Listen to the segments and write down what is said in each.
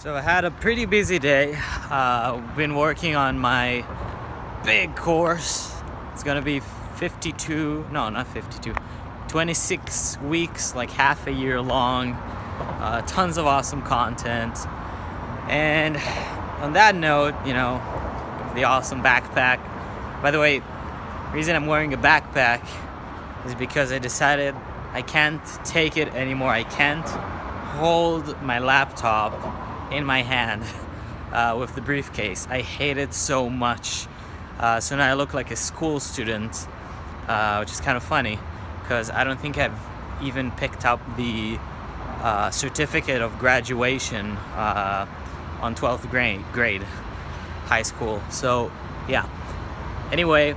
So I had a pretty busy day. Uh, been working on my big course. It's gonna be 52, no, not 52, 26 weeks, like half a year long. Uh, tons of awesome content. And on that note, you know, the awesome backpack. By the way, reason I'm wearing a backpack is because I decided I can't take it anymore. I can't hold my laptop in my hand uh, with the briefcase. I hate it so much. Uh, so now I look like a school student, uh, which is kind of funny because I don't think I've even picked up the uh, certificate of graduation uh, on 12th grade, grade, high school. So yeah. Anyway,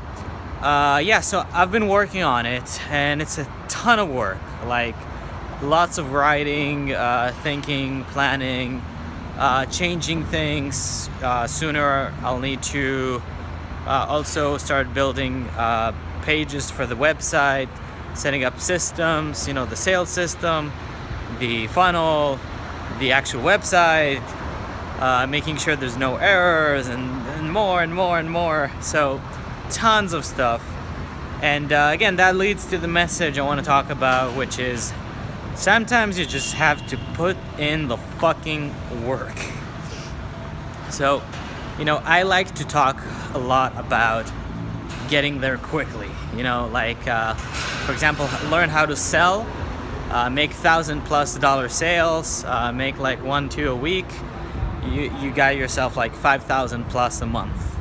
uh, yeah, so I've been working on it and it's a ton of work. Like lots of writing, thinking, planning, uh, changing things. Uh, sooner I'll need to uh, also start building uh, pages for the website, setting up systems, you know, the sales system, the funnel, the actual website, uh, making sure there's no errors and, and, more and more and more. So tons of stuff. And uh, again, that leads to the message I want to talk about, which is sometimes you just have to put in the fucking work. So, you know, I like to talk a lot about getting there quickly. You know, like, uh, for example, learn how to sell, uh, make thousand plus dollar sales, uh, make like one, two a week. You, you got yourself like 5,000 plus a month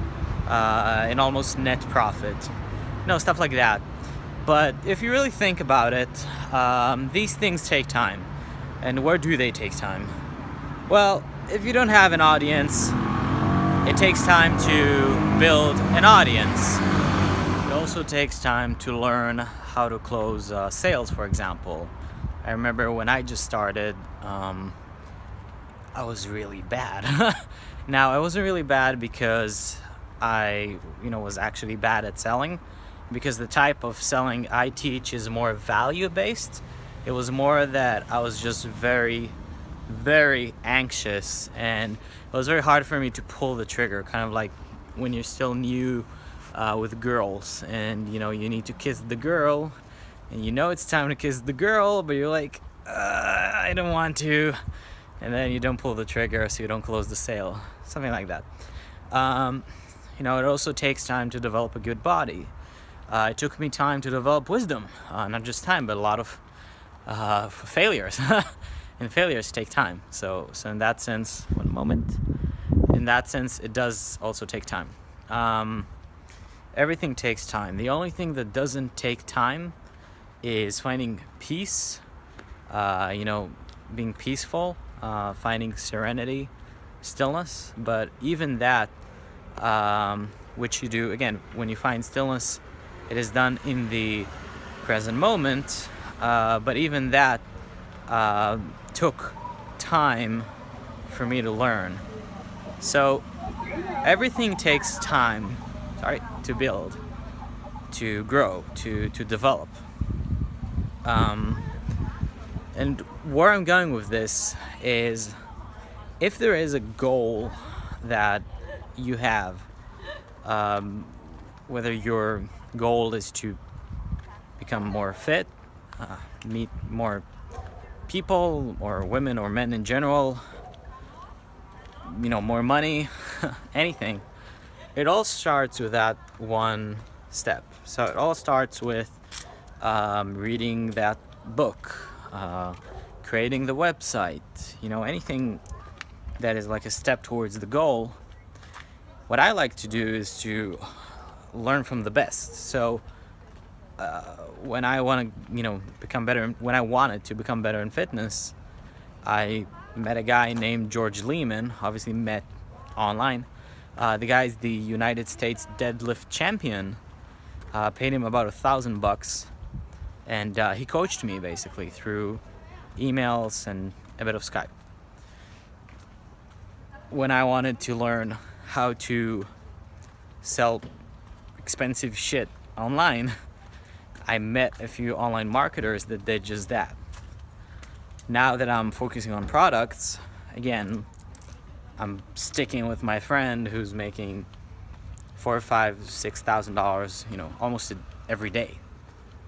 uh, in almost net profit. Know, stuff like that. But if you really think about it, um, these things take time. And where do they take time? Well, if you don't have an audience, it takes time to build an audience. It also takes time to learn how to close uh, sales, for example. I remember when I just started, um, I was really bad. now, I wasn't really bad because I, you know, was actually bad at selling because the type of selling I teach is more value based. It was more that I was just very, very anxious and it was very hard for me to pull the trigger, kind of like when you're still new uh, with girls and you know, you need to kiss the girl and you know it's time to kiss the girl, but you're like, uh, I don't want to. And then you don't pull the trigger so you don't close the sale, something like that. Um, you know, it also takes time to develop a good body uh, it took me time to develop wisdom. Uh, not just time, but a lot of uh, failures. and failures take time. So, so in that sense, one moment. In that sense, it does also take time. Um, everything takes time. The only thing that doesn't take time is finding peace. Uh, you know, being peaceful, uh, finding serenity, stillness. But even that, um, which you do again when you find stillness it is done in the present moment, uh, but even that uh, took time for me to learn. So everything takes time, sorry, to build, to grow, to, to develop. Um, and where I'm going with this is if there is a goal that you have, um, whether your goal is to become more fit, uh, meet more people or women or men in general, you know, more money, anything. It all starts with that one step. So it all starts with um, reading that book, uh, creating the website, you know, anything that is like a step towards the goal. What I like to do is to learn from the best. So uh, when I want to, you know, become better, when I wanted to become better in fitness, I met a guy named George Leeman, obviously met online. Uh, the guy's the United States deadlift champion. Uh, paid him about a thousand bucks, and uh, he coached me basically through emails and a bit of Skype. When I wanted to learn how to sell expensive shit online, I met a few online marketers that did just that. Now that I'm focusing on products, again, I'm sticking with my friend who's making four or five, six thousand dollars, you know, almost every day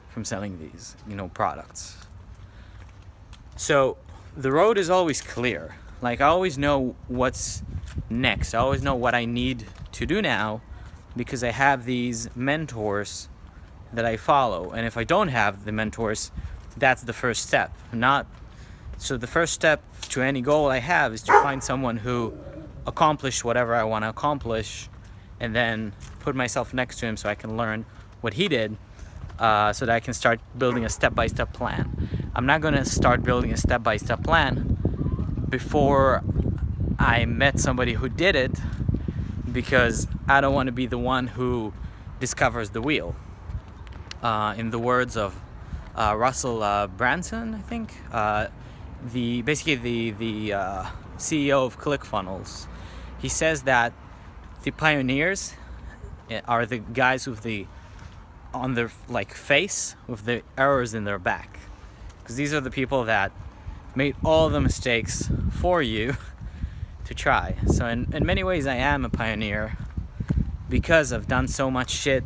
from selling these, you know, products. So the road is always clear. Like I always know what's next. I always know what I need to do now because I have these mentors that I follow. And if I don't have the mentors, that's the first step. Not so the first step to any goal I have is to find someone who accomplished whatever I want to accomplish and then put myself next to him so I can learn what he did uh, so that I can start building a step-by-step -step plan. I'm not going to start building a step-by-step -step plan before I met somebody who did it because I don't want to be the one who discovers the wheel. Uh, in the words of uh, Russell uh, Brunson, I think, uh, the basically the the uh, CEO of ClickFunnels, he says that the pioneers eh, are the guys with the on their like face with the arrows in their back, because these are the people that made all the mistakes for you to try. So in, in many ways I am a pioneer because I've done so much shit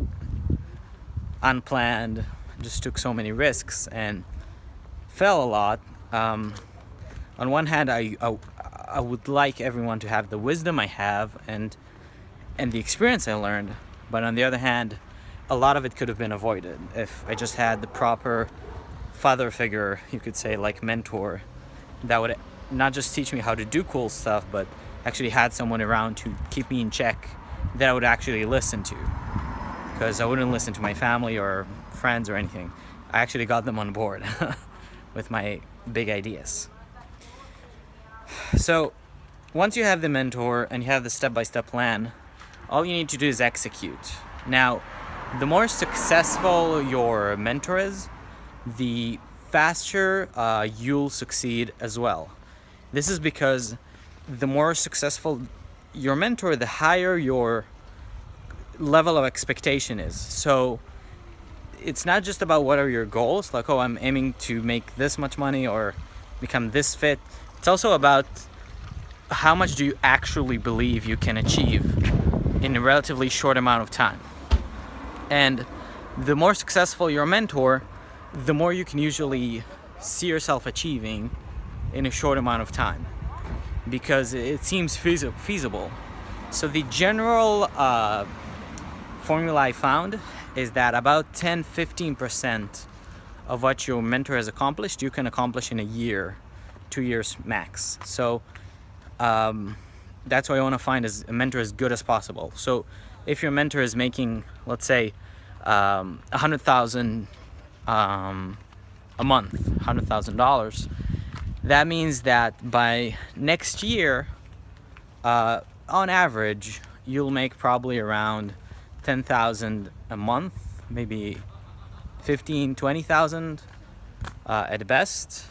unplanned, just took so many risks and fell a lot. Um, on one hand, I, I, I would like everyone to have the wisdom I have and and the experience I learned, but on the other hand, a lot of it could have been avoided if I just had the proper father figure, you could say, like mentor, that would not just teach me how to do cool stuff, but actually had someone around to keep me in check that I would actually listen to. Because I wouldn't listen to my family or friends or anything. I actually got them on board with my big ideas. So once you have the mentor and you have the step-by-step -step plan, all you need to do is execute. Now, the more successful your mentor is, the faster uh, you'll succeed as well. This is because the more successful your mentor, the higher your level of expectation is. So it's not just about what are your goals, like, oh, I'm aiming to make this much money or become this fit. It's also about how much do you actually believe you can achieve in a relatively short amount of time. And the more successful your mentor, the more you can usually see yourself achieving in a short amount of time because it seems feasible. So the general uh, formula I found is that about 10-15% of what your mentor has accomplished, you can accomplish in a year, two years max. So um, that's why I want to find a mentor as good as possible. So if your mentor is making, let's say, um, 100,000 um, a month, $100,000, that means that by next year, uh, on average, you'll make probably around 10,000 a month, maybe 15, 20,000 uh, at best.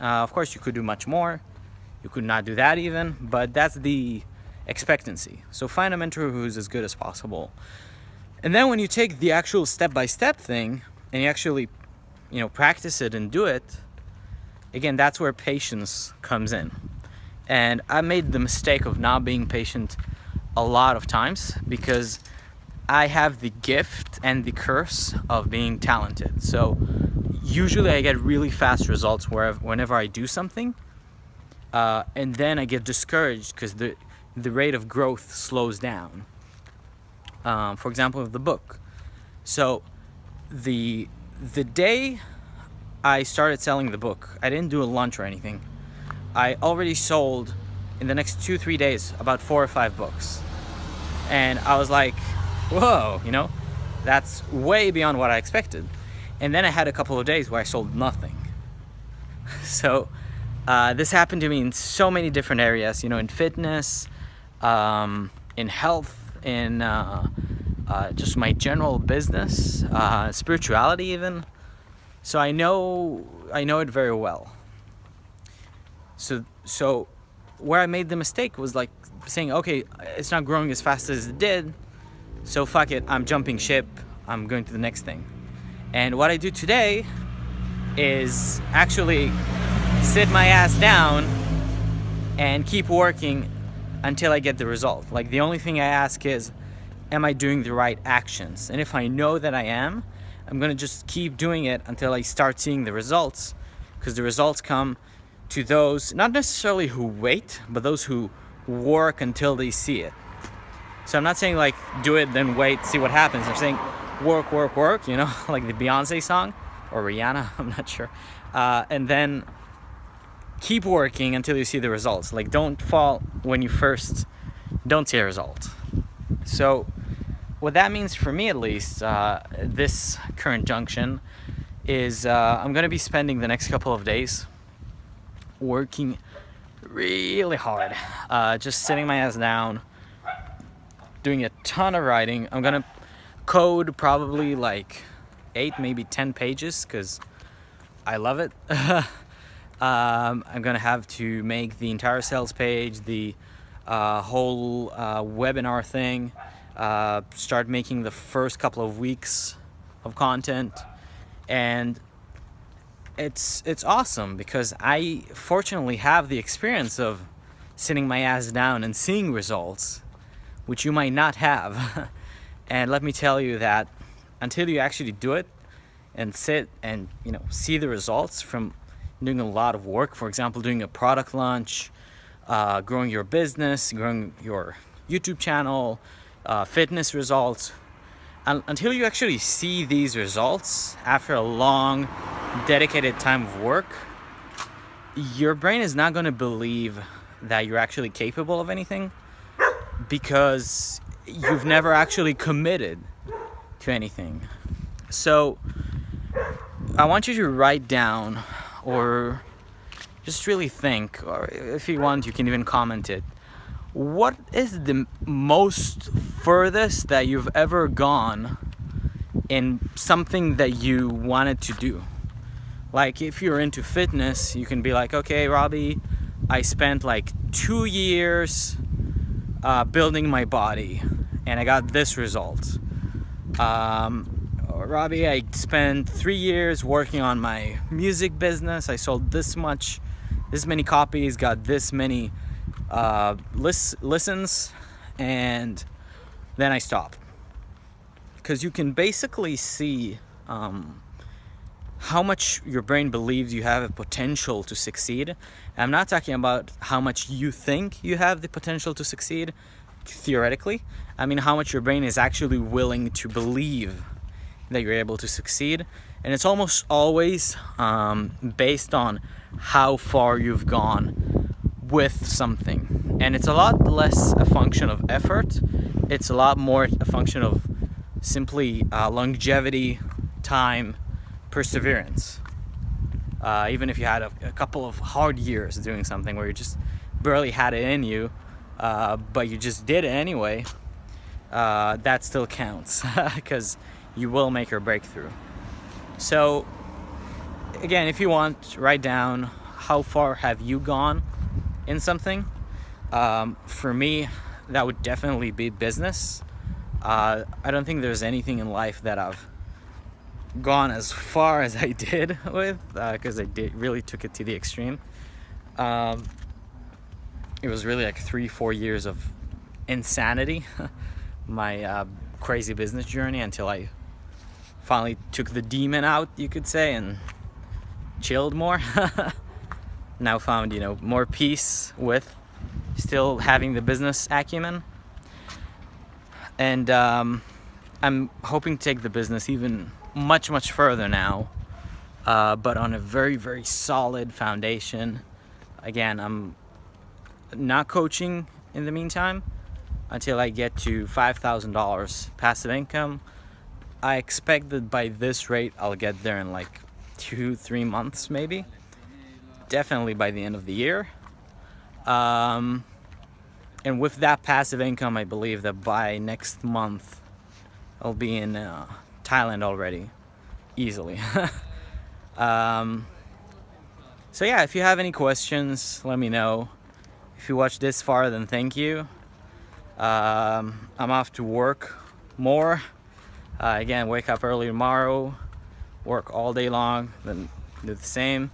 Uh, of course, you could do much more. You could not do that even, but that's the expectancy. So find a mentor who's as good as possible. And then when you take the actual step-by-step -step thing and you actually, you know, practice it and do it, again, that's where patience comes in. And I made the mistake of not being patient a lot of times because I have the gift and the curse of being talented. So usually I get really fast results wherever, whenever I do something. Uh, and then I get discouraged because the, the rate of growth slows down. Um, for example, of the book. So the, the day I started selling the book, I didn't do a lunch or anything. I already sold in the next two, three days about four or five books. And I was like, whoa, you know, that's way beyond what I expected. And then I had a couple of days where I sold nothing. so uh, this happened to me in so many different areas, you know, in fitness, um, in health, in uh, uh, just my general business, uh, spirituality even. So I know I know it very well. So so where I made the mistake was like saying, okay, it's not growing as fast as it did, so fuck it, I'm jumping ship, I'm going to the next thing. And what I do today is actually sit my ass down and keep working until I get the result. Like the only thing I ask is, am I doing the right actions? And if I know that I am, I'm gonna just keep doing it until I start seeing the results because the results come to those, not necessarily who wait, but those who work until they see it. So I'm not saying like do it, then wait, see what happens. I'm saying work, work, work, you know, like the Beyonce song or Rihanna, I'm not sure. Uh, and then keep working until you see the results. Like don't fall when you first don't see a result. So what that means for me at least, uh, this current junction is uh, I'm gonna be spending the next couple of days working really hard, uh, just sitting my ass down, doing a ton of writing. I'm gonna code probably like eight, maybe 10 pages because I love it. um, I'm gonna have to make the entire sales page, the uh, whole uh, webinar thing, uh, start making the first couple of weeks of content. And it's it's awesome because I fortunately have the experience of sitting my ass down and seeing results which you might not have. And let me tell you that until you actually do it and sit and you know see the results from doing a lot of work for example doing a product launch uh, growing your business growing your YouTube channel uh, fitness results. And until you actually see these results after a long dedicated time of work your brain is not going to believe that you're actually capable of anything because you've never actually committed to anything. So I want you to write down or just really think or if you want you can even comment it what is the most furthest that you've ever gone in something that you wanted to do? Like if you're into fitness you can be like okay Robbie I spent like two years uh, building my body and I got this result. Um, Robbie I spent three years working on my music business. I sold this much this many copies got this many uh, lis listens and then I stop because you can basically see um, how much your brain believes you have a potential to succeed. I'm not talking about how much you think you have the potential to succeed theoretically. I mean how much your brain is actually willing to believe that you're able to succeed. And it's almost always um, based on how far you've gone with something. And it's a lot less a function of effort. It's a lot more a function of simply uh, longevity time perseverance. Uh, even if you had a, a, couple of hard years doing something where you just barely had it in you uh, but you just did it anyway uh, that still counts because you will make your breakthrough so again if you want write down how far have you gone in something. Um, for me, that would definitely be business. Uh, I don't think there's anything in life that I've gone as far as I did with because uh, I did really took it to the extreme. Um, it was really like three, four years of insanity, my uh, crazy business journey until I finally took the demon out, you could say, and chilled more. now found, you know, more peace with still having the business acumen. And um, I'm hoping to take the business even much, much further now, uh, but on a very, very solid foundation. Again, I'm not coaching in the meantime until I get to $5,000 passive income. I expect that by this rate, I'll get there in like two, three months maybe definitely by the end of the year. Um, and with that passive income, I believe that by next month, I'll be in uh, Thailand already, easily. um, so yeah, if you have any questions, let me know. If you watched this far, then thank you. Um, I'm off to work more. Uh, again, wake up early tomorrow, work all day long, then do the same.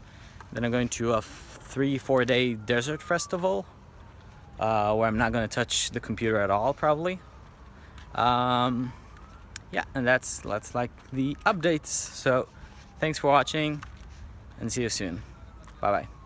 Then I'm going to a three, four day desert festival uh, where I'm not gonna touch the computer at all probably. Um, yeah, and that's that's like the updates. So thanks for watching and see you soon. Bye bye.